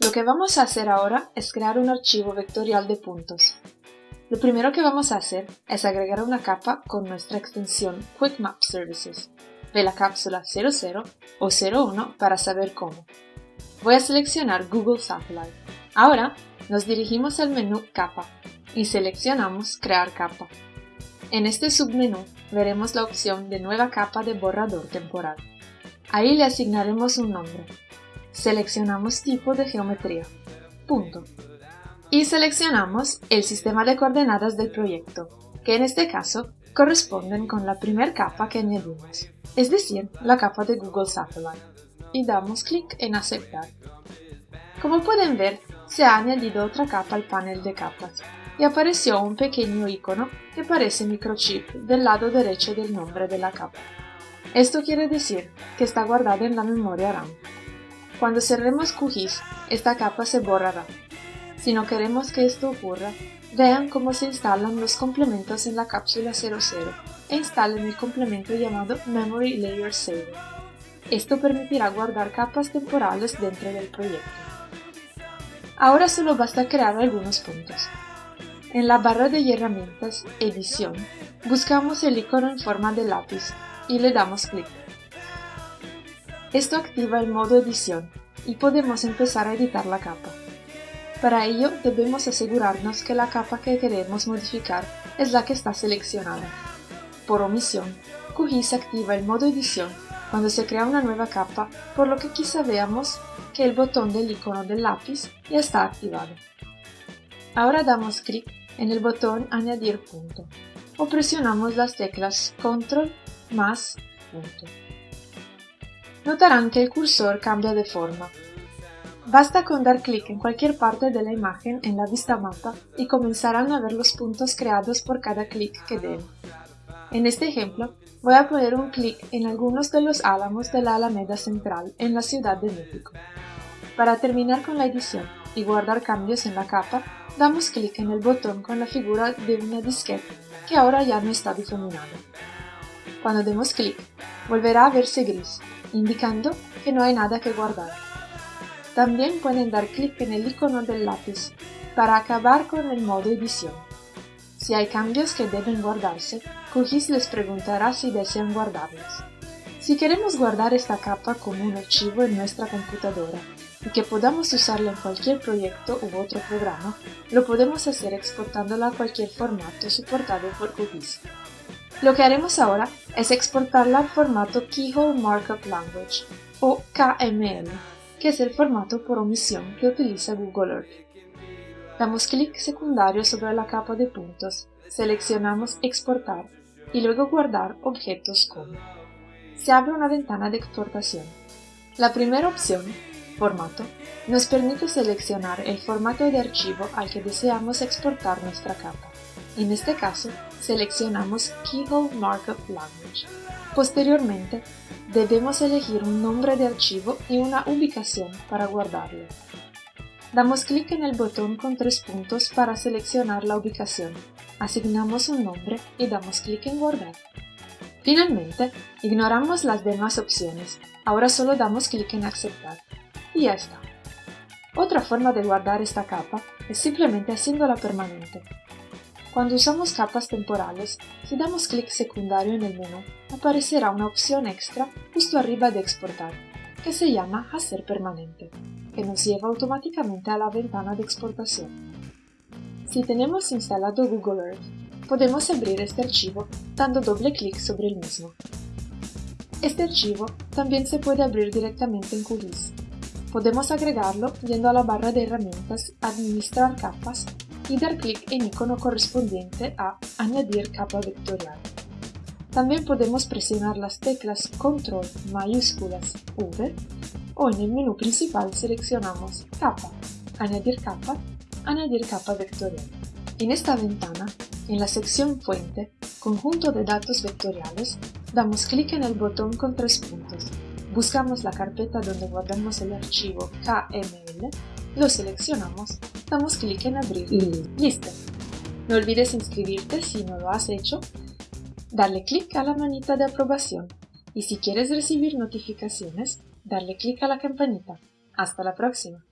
Lo que vamos a hacer ahora es crear un archivo vectorial de puntos. Lo primero que vamos a hacer es agregar una capa con nuestra extensión Quick Map Services de la cápsula 00 o 01 para saber cómo. Voy a seleccionar Google Satellite. Ahora nos dirigimos al menú Capa y seleccionamos Crear capa. En este submenú veremos la opción de Nueva capa de borrador temporal. Ahí le asignaremos un nombre. Seleccionamos tipo de geometría. Punto. Y seleccionamos el sistema de coordenadas del proyecto, que en este caso corresponden con la primera capa que añadimos, es decir, la capa de Google Satellite, y damos clic en Aceptar. Como pueden ver, se ha añadido otra capa al panel de capas, y apareció un pequeño icono que parece microchip del lado derecho del nombre de la capa. Esto quiere decir que está guardada en la memoria RAM. Cuando cerremos QGIS, esta capa se borrará. Si no queremos que esto ocurra, Vean cómo se instalan los complementos en la cápsula 00 e instalen el complemento llamado Memory Layer Saver. Esto permitirá guardar capas temporales dentro del proyecto. Ahora solo basta crear algunos puntos. En la barra de herramientas Edición, buscamos el icono en forma de lápiz y le damos clic. Esto activa el modo Edición y podemos empezar a editar la capa. Para ello debemos asegurarnos que la capa que queremos modificar es la que está seleccionada. Por omisión, QGIS activa el modo edición cuando se crea una nueva capa, por lo que quizá veamos que el botón del icono del lápiz ya está activado. Ahora damos clic en el botón Añadir punto o presionamos las teclas Control más punto. Notarán que el cursor cambia de forma Basta con dar clic en cualquier parte de la imagen en la vista mapa y comenzarán a ver los puntos creados por cada clic que den. En este ejemplo, voy a poner un clic en algunos de los álamos de la Alameda Central en la Ciudad de México. Para terminar con la edición y guardar cambios en la capa, damos clic en el botón con la figura de una disquete que ahora ya no está difuminada. Cuando demos clic, volverá a verse gris, indicando que no hay nada que guardar. También pueden dar clic en el icono del lápiz para acabar con el modo edición. Si hay cambios que deben guardarse, QGIS les preguntará si desean guardarlos. Si queremos guardar esta capa como un archivo en nuestra computadora y que podamos usarla en cualquier proyecto u otro programa, lo podemos hacer exportándola a cualquier formato soportado por QGIS. Lo que haremos ahora es exportarla al formato Keyhole Markup Language, o KML, que es el formato por omisión que utiliza Google Earth. Damos clic secundario sobre la capa de puntos, seleccionamos Exportar y luego Guardar objetos como. Se abre una ventana de exportación. La primera opción, Formato, nos permite seleccionar el formato de archivo al que deseamos exportar nuestra capa. En este caso, seleccionamos Keyhole Markup Language. Posteriormente, debemos elegir un nombre de archivo y una ubicación para guardarlo. Damos clic en el botón con tres puntos para seleccionar la ubicación, asignamos un nombre y damos clic en Guardar. Finalmente, ignoramos las demás opciones, ahora solo damos clic en Aceptar. Y ya está. Otra forma de guardar esta capa es simplemente haciéndola permanente. Cuando usamos capas temporales, si damos clic secundario en el menú, aparecerá una opción extra justo arriba de exportar, que se llama Hacer permanente, que nos lleva automáticamente a la ventana de exportación. Si tenemos instalado Google Earth, podemos abrir este archivo dando doble clic sobre el mismo. Este archivo también se puede abrir directamente en QGIS. Podemos agregarlo yendo a la barra de herramientas Administrar capas y dar clic en icono correspondiente a Añadir capa vectorial. También podemos presionar las teclas Control mayúsculas V o en el menú principal seleccionamos Capa, Añadir capa, Añadir capa vectorial. En esta ventana, en la sección Fuente, Conjunto de datos vectoriales, damos clic en el botón con tres puntos. Buscamos la carpeta donde guardamos el archivo KML, lo seleccionamos damos clic en abrir y listo. No olvides inscribirte si no lo has hecho, darle clic a la manita de aprobación y si quieres recibir notificaciones, darle clic a la campanita. Hasta la próxima.